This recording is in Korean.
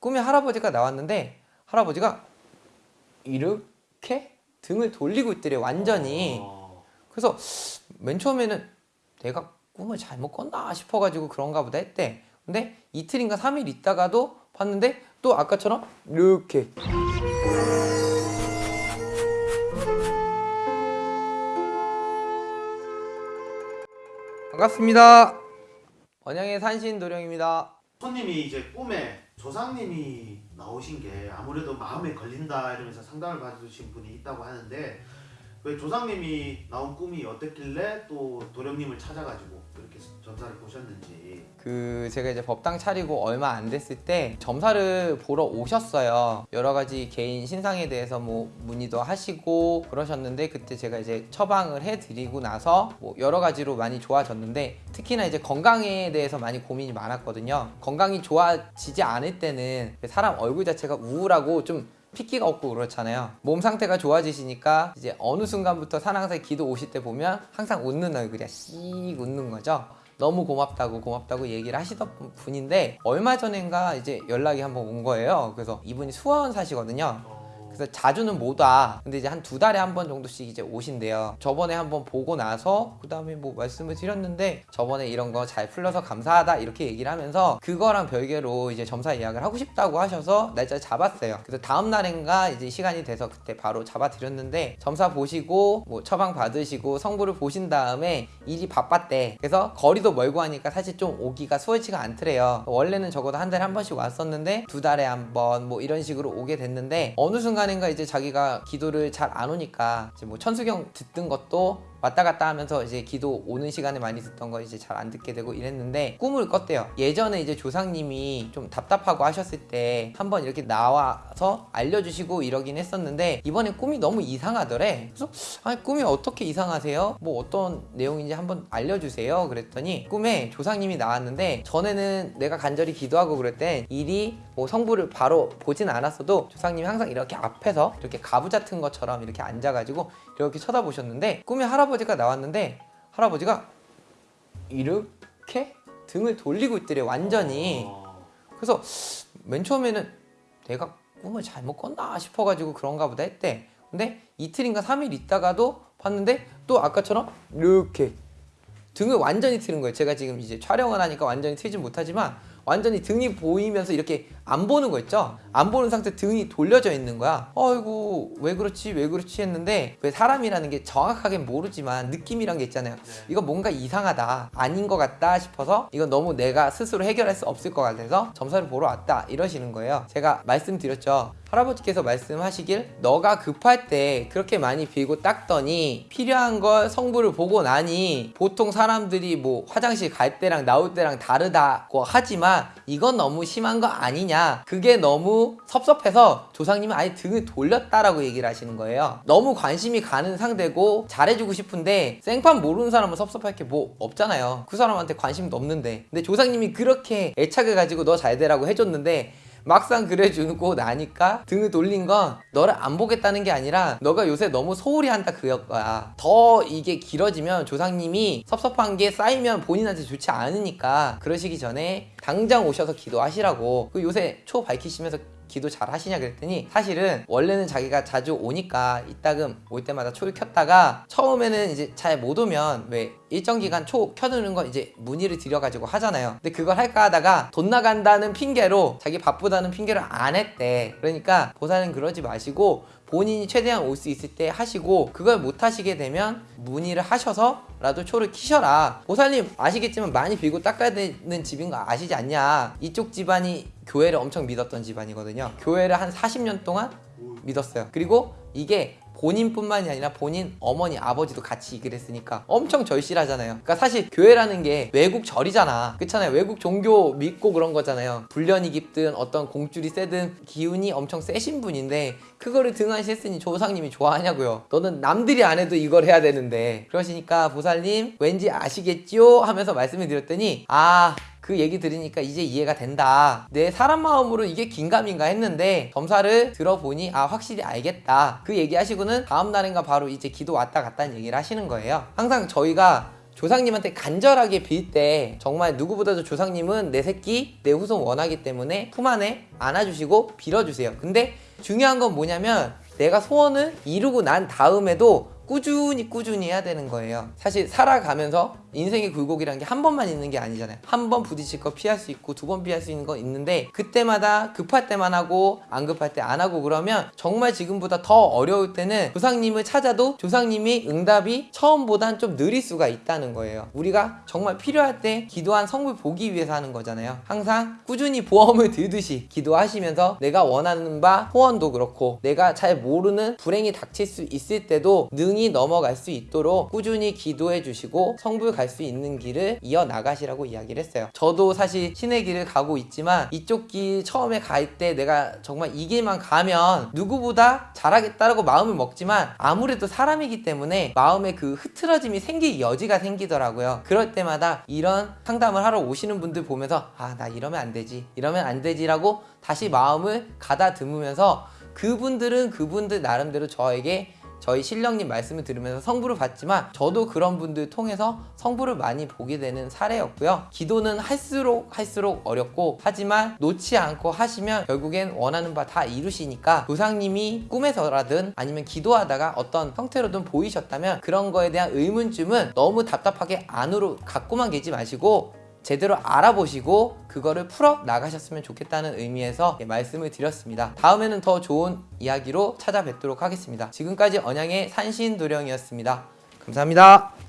꿈에 할아버지가 나왔는데 할아버지가 이렇게 등을 돌리고 있더래요 완전히. 어. 그래서 맨 처음에는 내가 꿈을 잘못 꿨나 싶어가지고 그런가 보다 했대. 근데 이틀인가 3일 있다가도 봤는데 또 아까처럼 이렇게. 반갑습니다. 번영의 산신 도령입니다 손님이 이제 꿈에 조상님이 나오신 게 아무래도 마음에 걸린다 이러면서 상담을 받으신 분이 있다고 하는데 왜 조상님이 나온 꿈이 어땠길래 또 도령님을 찾아가지고 그렇게 전사를 보셨는지 그 제가 이제 법당 차리고 얼마 안 됐을 때 점사를 보러 오셨어요. 여러 가지 개인 신상에 대해서 뭐 문의도 하시고 그러셨는데 그때 제가 이제 처방을 해드리고 나서 뭐 여러 가지로 많이 좋아졌는데 특히나 이제 건강에 대해서 많이 고민이 많았거든요. 건강이 좋아지지 않을 때는 사람 얼굴 자체가 우울하고 좀 핏기가 없고 그렇잖아요. 몸 상태가 좋아지시니까 이제 어느 순간부터 산항사의 기도 오실 때 보면 항상 웃는 얼굴이야. 씩 웃는 거죠. 너무 고맙다고 고맙다고 얘기를 하시던 분인데 얼마 전인가 이제 연락이 한번 온 거예요. 그래서 이분이 수원 사시거든요. 어, 그래서 자주는 못 와. 근데 이제 한 두 달에 한 번 정도씩 이제 오신대요. 저번에 한번 보고 나서 그 다음에 뭐 말씀을 드렸는데 저번에 이런 거 잘 풀려서 감사하다 이렇게 얘기를 하면서 그거랑 별개로 이제 점사 예약을 하고 싶다고 하셔서 날짜를 잡았어요. 그래서 다음 날인가 이제 시간이 돼서 그때 바로 잡아드렸는데 점사 보시고 뭐 처방 받으시고 성부를 보신 다음에 일이 바빴대. 그래서 거리도 멀고 하니까 사실 좀 오기가 수월치가 않더래요. 원래는 적어도 한 달에 한 번씩 왔었는데 두 달에 한 번 뭐 이런 식으로 오게 됐는데 어느 순간 인가 이제 자기가 기도를 잘 안 오니까 이제 뭐 천수경 듣던 것도 왔다 갔다 하면서 이제 기도 오는 시간에 많이 듣던 거 이제 잘 안 듣게 되고 이랬는데 꿈을 꿨대요. 예전에 이제 조상님이 좀 답답하고 하셨을 때 한번 이렇게 나와서 알려주시고 이러긴 했었는데 이번에 꿈이 너무 이상하더래. 그래서 아니 꿈이 어떻게 이상하세요? 뭐 어떤 내용인지 한번 알려주세요. 그랬더니 꿈에 조상님이 나왔는데 전에는 내가 간절히 기도하고 그럴 때 일이 뭐 성부를 바로 보진 않았어도 조상님이 항상 이렇게 앞에서 이렇게 가부 같은 것처럼 이렇게 앉아가지고 이렇게 쳐다보셨는데 꿈에 할아버지 가 나왔는데 할아버지가 이렇게 등을 돌리고 있더래 완전히. 어, 그래서 맨 처음에는 내가 꿈을 잘못 꿨나 싶어가지고 그런가 보다 했대. 근데 이틀인가 3일 있다가도 봤는데 또 아까처럼 이렇게 등을 완전히 트는 거예요. 제가 지금 이제 촬영을 하니까 완전히 트진 못하지만 완전히 등이 보이면서 이렇게 안 보는 거 있죠? 안 보는 상태 등이 돌려져 있는 거야. 아이고 왜 그렇지 왜 그렇지 했는데 왜 사람이라는 게 정확하게 모르지만 느낌이란 게 있잖아요. 네. 이거 뭔가 이상하다 아닌 것 같다 싶어서 이건 너무 내가 스스로 해결할 수 없을 것 같아서 점사를 보러 왔다 이러시는 거예요. 제가 말씀드렸죠. 할아버지께서 말씀하시길 너가 급할 때 그렇게 많이 빌고 닦더니 필요한 걸 성부를 보고 나니 보통 사람들이 뭐 화장실 갈 때랑 나올 때랑 다르다고 하지만 이건 너무 심한 거 아니냐. 그게 너무 섭섭해서 조상님은 아예 등을 돌렸다라고 얘기를 하시는 거예요. 너무 관심이 가는 상대고 잘해주고 싶은데 생판 모르는 사람은 섭섭할 게 뭐 없잖아요. 그 사람한테 관심도 없는데. 근데 조상님이 그렇게 애착을 가지고 너 잘 되라고 해줬는데 막상 그래주고 나니까 등을 돌린 건 너를 안 보겠다는 게 아니라 너가 요새 너무 소홀히 한다 그거야 더 이게 길어지면 조상님이 섭섭한 게 쌓이면 본인한테 좋지 않으니까 그러시기 전에 당장 오셔서 기도하시라고. 그 요새 초 밝히시면서 기도 잘 하시냐 그랬더니 사실은 원래는 자기가 자주 오니까 이따금 올 때마다 초를 켰다가 처음에는 이제 잘 못 오면 왜 일정 기간 초 켜두는 건 이제 문의를 드려가지고 하잖아요. 근데 그걸 할까 하다가 돈 나간다는 핑계로 자기 바쁘다는 핑계로 안 했대. 그러니까 보살은 그러지 마시고 본인이 최대한 올 수 있을 때 하시고 그걸 못 하시게 되면 문의를 하셔서라도 초를 키셔라. 보살님 아시겠지만 많이 빌고 닦아야 되는 집인 거 아시지 않냐? 이쪽 집안이 교회를 엄청 믿었던 집안이거든요. 교회를 한 40년 동안 믿었어요. 그리고 이게 본인뿐만이 아니라 본인 어머니 아버지도 같이 그랬으니까 엄청 절실하잖아요. 그러니까 사실 교회라는 게 외국 절이잖아. 그렇잖아요. 외국 종교 믿고 그런 거잖아요. 불련이 깊든 어떤 공줄이 세든 기운이 엄청 세신 분인데 그거를 등한시했으니 조상님이 좋아하냐고요. 너는 남들이 안 해도 이걸 해야 되는데 그러시니까 보살님 왠지 아시겠죠? 하면서 말씀을 드렸더니 아 그 얘기 들으니까 이제 이해가 된다. 내 사람 마음으로 이게 긴가민가 했는데 점사를 들어보니 아 확실히 알겠다. 그 얘기하시고는 다음 날인가 바로 이제 기도 왔다 갔다는 얘기를 하시는 거예요. 항상 저희가 조상님한테 간절하게 빌 때 정말 누구보다도 조상님은 내 새끼, 내 후손 원하기 때문에 품 안에 안아주시고 빌어주세요. 근데 중요한 건 뭐냐면 내가 소원을 이루고 난 다음에도 꾸준히 꾸준히 해야 되는 거예요. 사실 살아가면서 인생의 굴곡이라는 게 한 번만 있는 게 아니잖아요. 한 번 부딪힐 거 피할 수 있고 두 번 피할 수 있는 건 있는데 그때마다 급할 때만 하고 안 급할 때 안 하고 그러면 정말 지금보다 더 어려울 때는 조상님을 찾아도 조상님이 응답이 처음보단 좀 느릴 수가 있다는 거예요. 우리가 정말 필요할 때 기도한 성물 보기 위해서 하는 거잖아요. 항상 꾸준히 보험을 들듯이 기도하시면서 내가 원하는 바 소원도 그렇고 내가 잘 모르는 불행이 닥칠 수 있을 때도 능히 넘어갈 수 있도록 꾸준히 기도해 주시고 성불 갈 수 있는 길을 이어 나가시라고 이야기를 했어요. 저도 사실 신의 길을 가고 있지만 이쪽 길 처음에 갈 때 내가 정말 이 길만 가면 누구보다 잘하겠다라고 마음을 먹지만 아무래도 사람이기 때문에 마음에 그 흐트러짐이 생길 여지가 생기더라고요. 그럴 때마다 이런 상담을 하러 오시는 분들 보면서 아 나 이러면 안 되지 이러면 안 되지라고 다시 마음을 가다듬으면서 그분들은 그분들 나름대로 저에게 저희 신령님 말씀을 들으면서 성부를 받지만 저도 그런 분들 통해서 성부를 많이 보게 되는 사례였고요. 기도는 할수록 할수록 어렵고 하지만 놓지 않고 하시면 결국엔 원하는 바 다 이루시니까 조상님이 꿈에서라든 아니면 기도하다가 어떤 형태로든 보이셨다면 그런 거에 대한 의문쯤은 너무 답답하게 안으로 갖고만 계지 마시고 제대로 알아보시고 그거를 풀어 나가셨으면 좋겠다는 의미에서 말씀을 드렸습니다. 다음에는 더 좋은 이야기로 찾아뵙도록 하겠습니다. 지금까지 언양의 산신도령이었습니다. 감사합니다.